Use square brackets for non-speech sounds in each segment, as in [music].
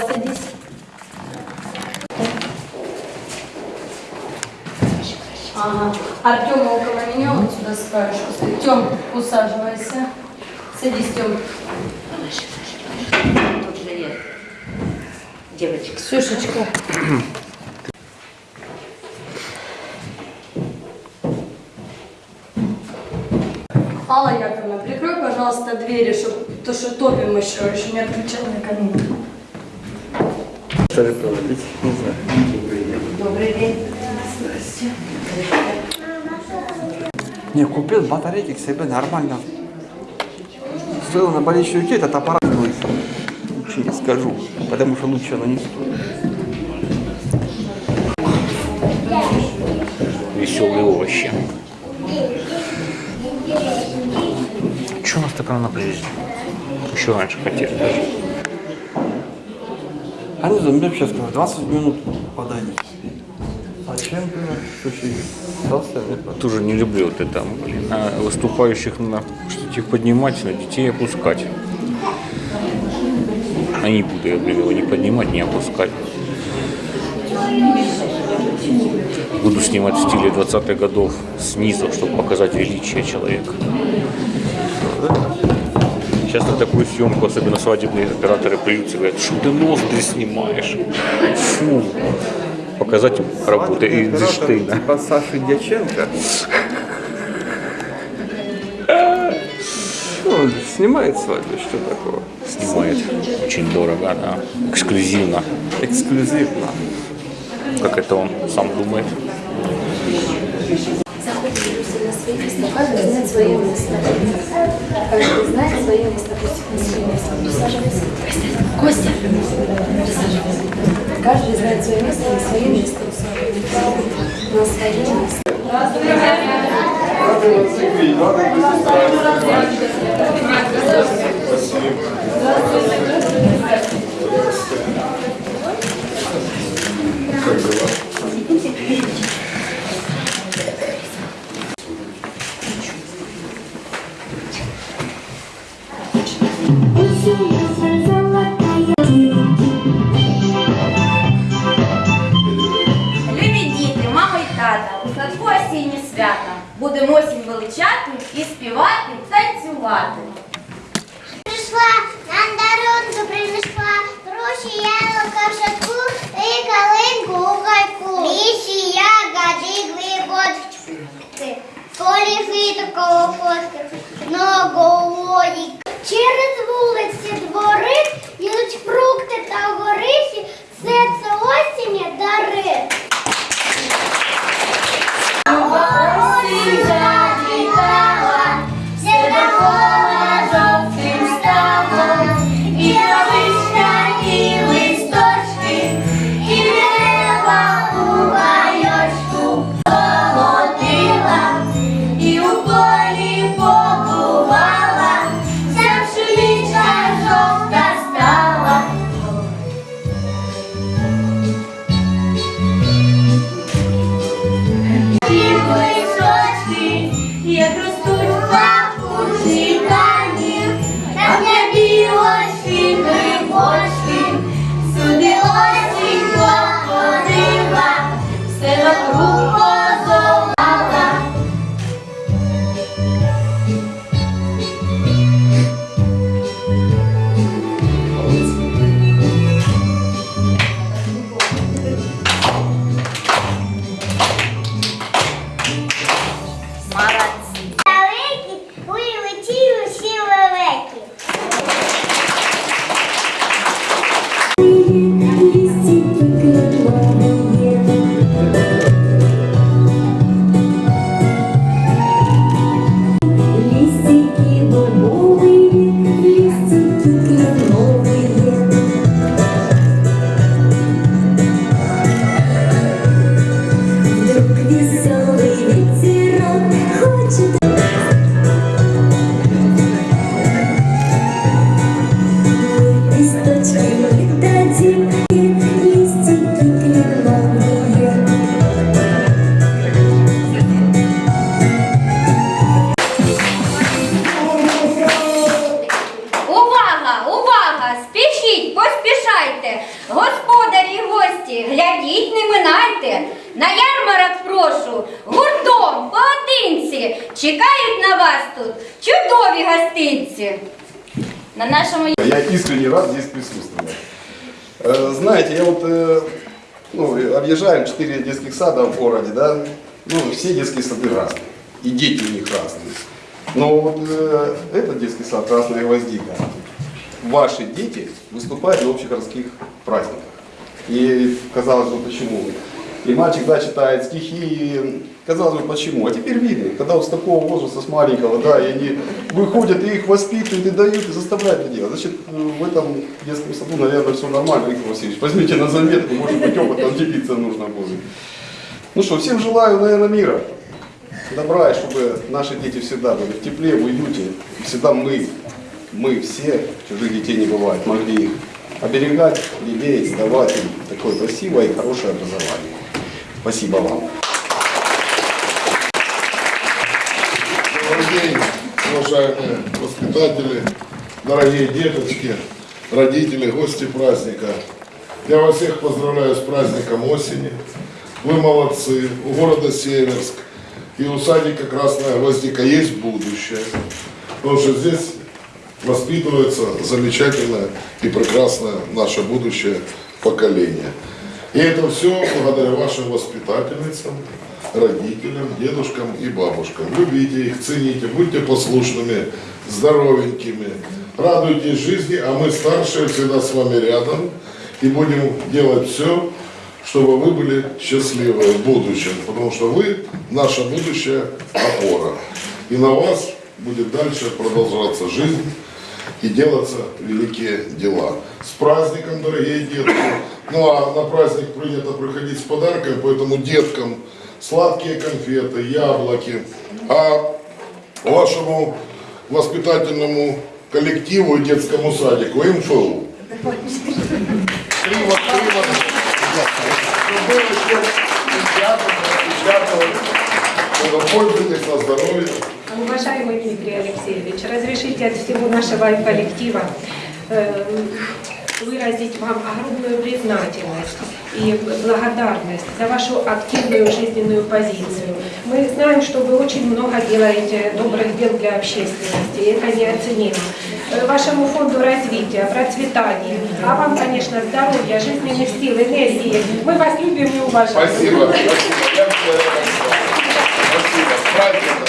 Садись. Ага. Артема около меня, вот сюда с краешку стоит. Тем, усаживайся. Садись, Тем. Тут девочка. Ксюшечка. Алла Яковлевна, прикрой, пожалуйста, двери, чтобы то, что топим еще, еще не отключал на камин. Ли проводить? Не знаю. Добрый день. Не, купил батарейки к себе нормально. Стоило на болеющей руке этот аппарат будет. Лучше не скажу, потому что лучше оно не стоит. Веселые овощи. Что у нас так рано привезли? Еще раньше хотели даже. Они меня сейчас сказали, 20 минут ты? Слушай, остался Тоже не люблю вот это, блин, а выступающих на что-то их поднимать, на детей опускать. А не буду я, блин, его не поднимать, не опускать. Буду снимать в стиле 20-х годов снизу, чтобы показать величие человека. Сейчас на такую съемку, особенно свадебные операторы плюются, говорят, что ты ноздри снимаешь. Фу. Показать работы Эйнштейна. Типа Саши Дьяченко. Ну, он снимает свадьбу, что такого? Снимает. Очень дорого, да. Эксклюзивно. Эксклюзивно. Как это он сам думает. Места, каждый знает свое место. Каждый знает свое место. Присаживайся. Костя, присаживайся. Каждый знает свое место, на свое место. На свое место. Любі Будемо осінь величати і співати, танцювати. Прийшла, на дарунку принесла, груші яблука в шатку і калинку у гайку. Лісі ягоди глибочки, полі фіту колокотки, многової. Через вулиці двори їдуть фрукти та горихи, все це осіння дари. Чекають на вас тут чудові гостинці. На нашому Я искренне рад здесь присутствовать. Э, Знаете, я вот, э, ну, объезжаем четыре детских сада в городе, да, ну, все детские сады разные, и дети у них разные. Но вот э, этот детский сад «Красная гвоздика», ваши дети выступают на общегородских праздниках. И казалось бы, почему? И мальчик, да, читает стихи, казалось бы, почему? А теперь видно, когда вот с такого возраста, с маленького, да, и они выходят, и их воспитывают, и дают, и заставляют это делать. Значит, э, в этом детском саду, наверное, все нормально, Виктор Васильевич. Возьмите на заметку, может быть, опытом делиться нужно будет. Ну что, всем желаю, наверное, мира, добра, и чтобы наши дети всегда были в тепле, в уюте, и всегда мы, мы все, чужих детей не бывает, могли их оберегать, лелеять, давать им такое красивое и хорошее образование. Спасибо вам. День, уважаемые воспитатели, дорогие деточки, родители, гости праздника. Я вас всех поздравляю с праздником осени. Вы молодцы. У города Северск и у садика Красная Гвоздика есть будущее. Потому что здесь воспитывается замечательное и прекрасное наше будущее поколение. И это все благодаря вашим воспитательницам, родителям, дедушкам и бабушкам. Любите их, цените, будьте послушными, здоровенькими, радуйтесь жизни, а мы старшие всегда с вами рядом и будем делать все, чтобы вы были счастливы в будущем, потому что вы наша будущая опора. И на вас будет дальше продолжаться жизнь и делаться великие дела. С праздником, дорогие детки! Ну а на праздник принято приходить с подарками, поэтому деткам сладкие конфеты, яблоки. А вашему воспитательному коллективу и детскому садику МФУ. Пользуйтесь на здоровье. Уважаемый Дмитрий Алексеевич, разрешите от всего нашего коллектива э, выразить вам огромную признательность и благодарность за вашу активную жизненную позицию. Мы знаем, что вы очень много делаете добрых дел для общественности, и это неоценимо. Э, Вашему фонду развития, процветания, а вам, конечно, здоровья, жизненных сил, энергии. Мы вас любим и уважаем. Спасибо. Спасибо. Спасибо.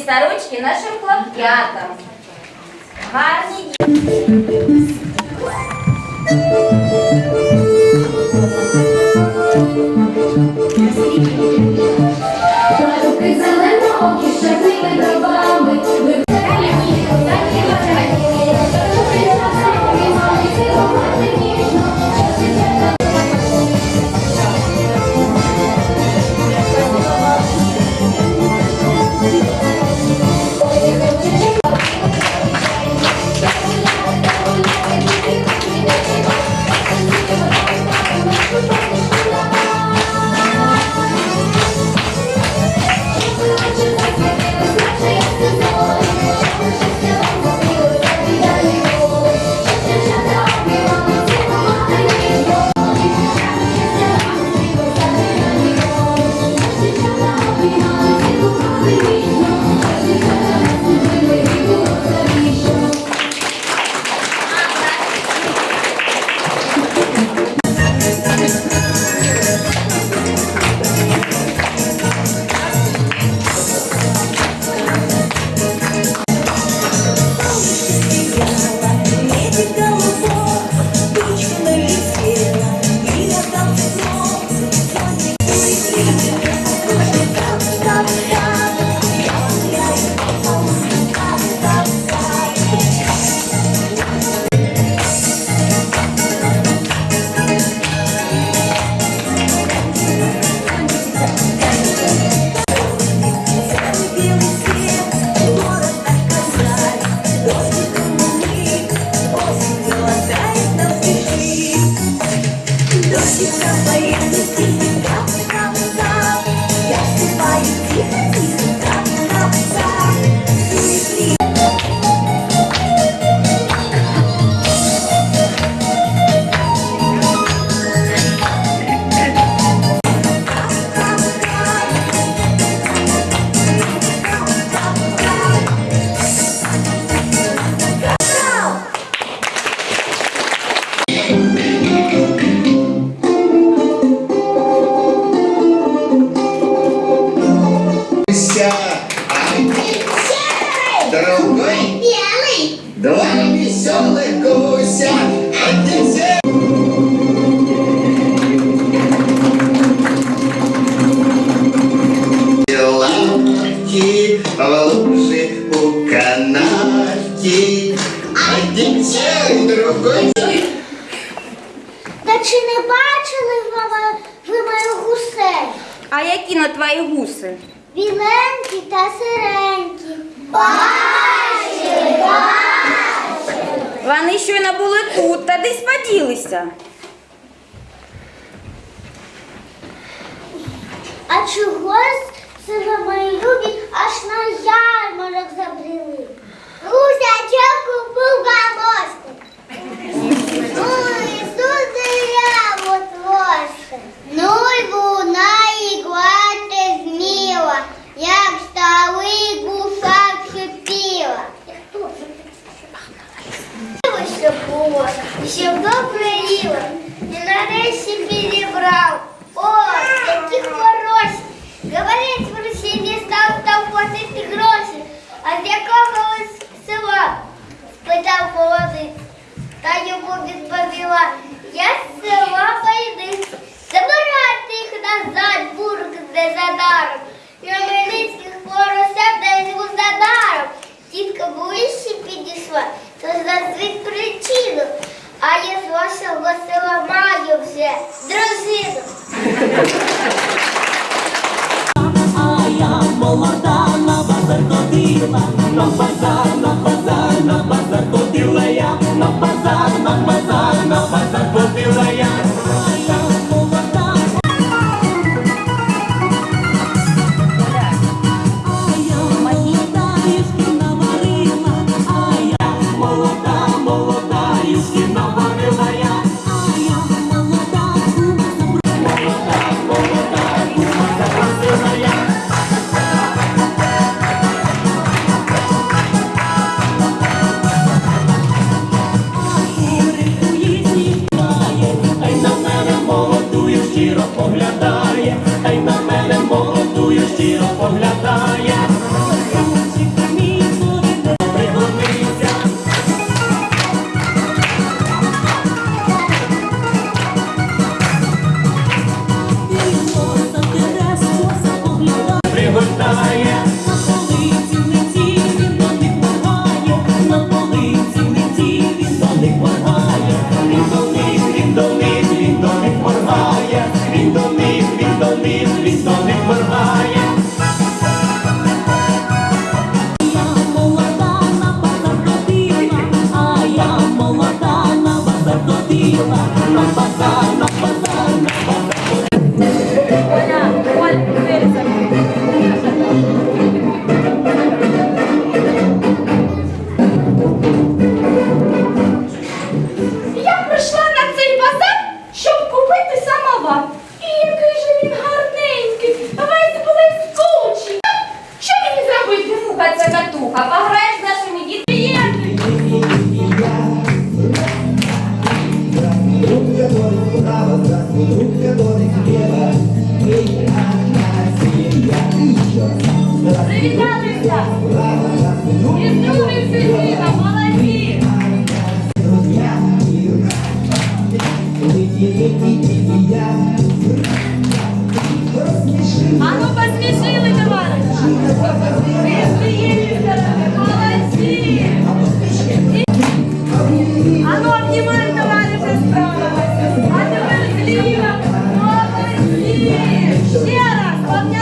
Кисарочки нашим шурклоп'ятах, гарні чи не бачили мама, ви мою гусей? А які на твої гуси? Біленькі та сиренькі. Бачили, бачили. Вони щойно були тут, та десь поділися. А чогось це ви мої любі аж на ярмарок забрели? Гуся, чого чеку, бугамось. Юльбу на ігла ти зміла, як старий гуса. cozido. [laughs]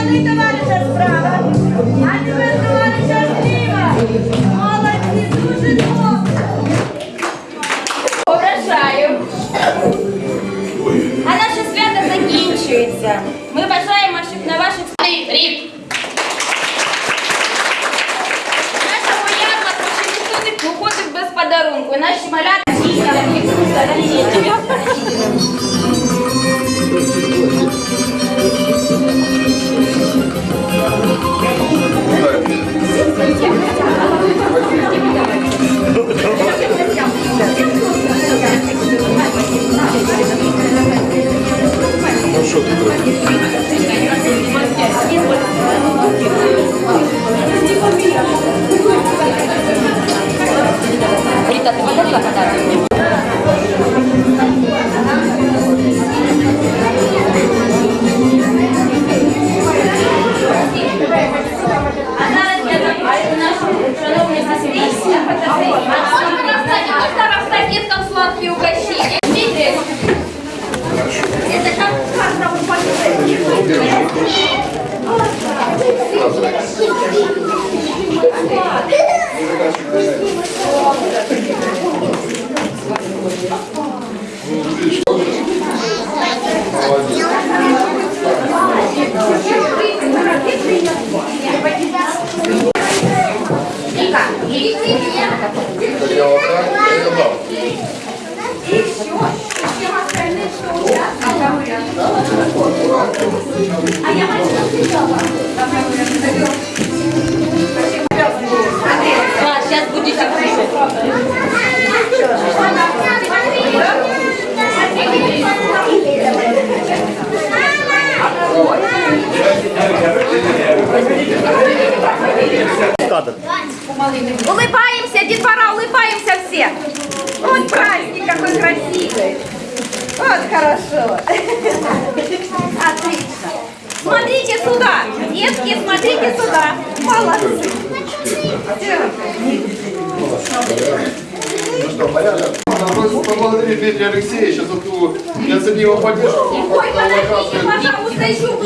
30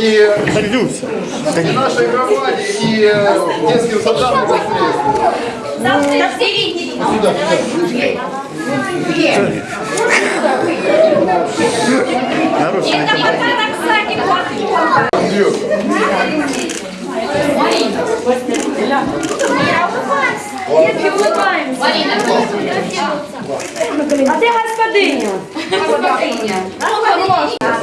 и нашей громаде, и детским садам непосредственно. Нарушили. Андрюк. Я у вас. Детки, улыбаемся. Марина, а де господиня? Господиня. Господиня.